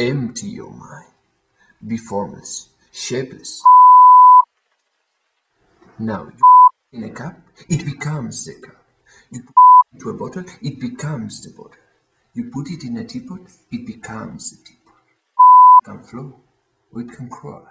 Empty your mind. Be formless, shapeless. Now you put in a cup, it becomes the cup. You put it into a bottle, it becomes the bottle. You put it in a teapot, it becomes the teapot. It can flow or it can friend.